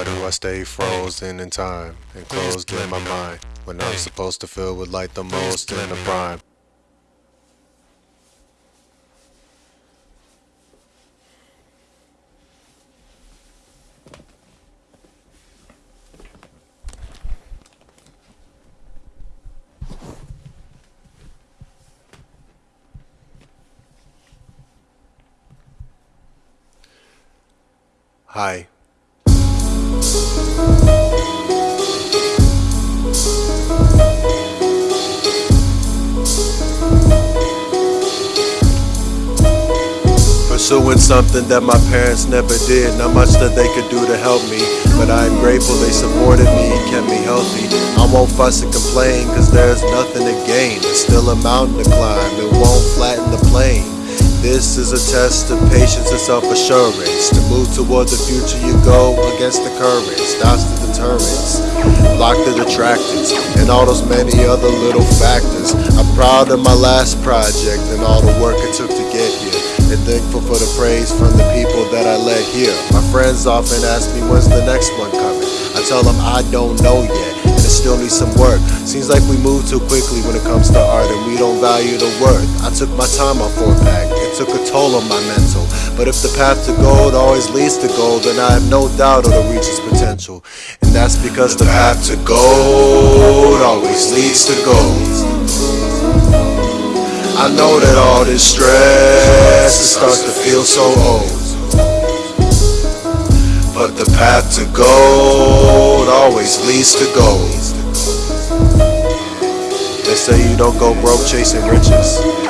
Why do I stay frozen in time and closed in my mind when I'm supposed to feel with light the most in the prime? Hi. Pursuing something that my parents never did. Not much that they could do to help me. But I'm grateful they supported me and kept me healthy. I won't fuss and complain, cause there's nothing to gain. There's still a mountain to climb, it won't flatten the plane. This is a test of patience and self-assurance. To move toward the future you go against the current. Stops the deterrence, block the detractors, and all those many other little factors. I'm proud of my last project and all the work it took to. And thankful for the praise from the people that I let hear. My friends often ask me when's the next one coming. I tell them I don't know yet and it still needs some work. Seems like we move too quickly when it comes to art and we don't value the worth. I took my time on four pack it took a toll on my mental. But if the path to gold always leads to gold, then I have no doubt it'll reach its potential. And that's because the path to gold always leads to gold. I know that all this stress it starts to feel so old. But the path to gold always leads to gold. They say you don't go broke chasing riches.